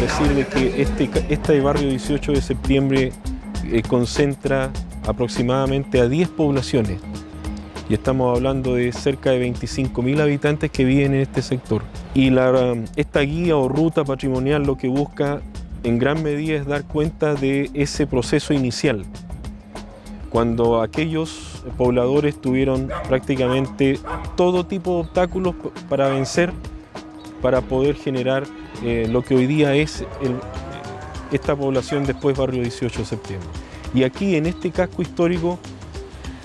decir de que este, este barrio 18 de septiembre eh, concentra aproximadamente a 10 poblaciones y estamos hablando de cerca de 25.000 habitantes que viven en este sector. Y la, esta guía o ruta patrimonial lo que busca en gran medida es dar cuenta de ese proceso inicial, cuando aquellos pobladores tuvieron prácticamente todo tipo de obstáculos para vencer, para poder generar eh, lo que hoy día es esta población después barrio 18 de septiembre. Y aquí en este casco histórico,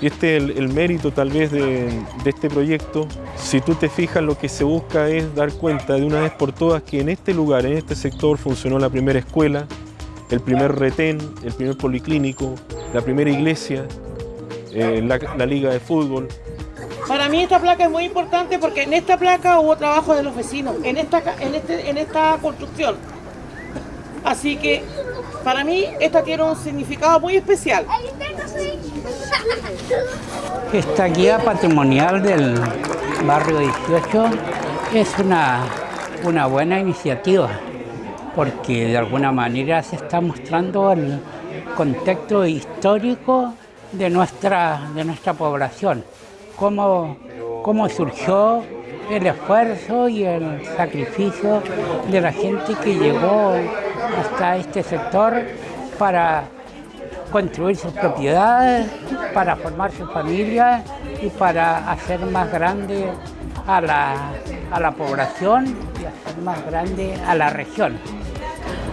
este es el, mérito tal vez de, este proyecto, si tú te fijas lo que se busca es dar cuenta de una vez por todas que en este lugar, en este sector funcionó la primera escuela, el primer retén, el primer policlínico, la primera iglesia, eh, la, liga de fútbol. Para mí esta placa es muy importante porque en esta placa hubo trabajo de los vecinos, en esta, en este, en esta construcción. Así que para mí esta tiene un significado muy especial. Esta guía patrimonial del barrio 18 es una, una buena iniciativa porque de alguna manera se está mostrando el contexto histórico de nuestra, de nuestra población, cómo, cómo surgió el esfuerzo y el sacrificio de la gente que llegó hasta este sector para construir sus propiedades, para formar su familia y para hacer más grande a la, a la población y hacer más grande a la región.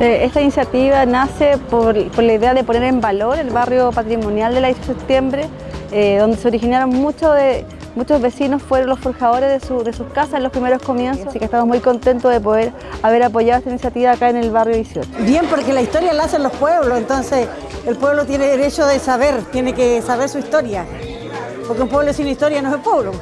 Eh, esta iniciativa nace por, la idea de poner en valor el barrio patrimonial de la 18 de septiembre, eh, donde se originaron muchos de, muchos vecinos fueron los forjadores de, sus casas en los primeros comienzos, así que estamos muy contentos de poder haber apoyado esta iniciativa acá en el barrio 18. Bien, porque la historia la hacen los pueblos, entonces el pueblo tiene derecho de saber, tiene que saber su historia, porque un pueblo sin historia no es pueblo.